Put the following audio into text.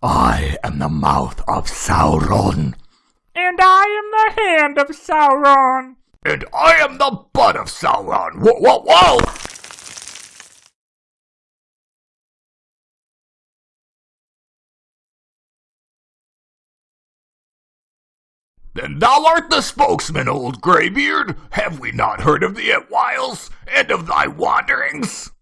I am the mouth of Sauron. And I am the hand of Sauron. And I am the butt of Sauron. Whoa, whoa, whoa! Then thou art the spokesman, old greybeard. Have we not heard of thee at whiles, and of thy wanderings?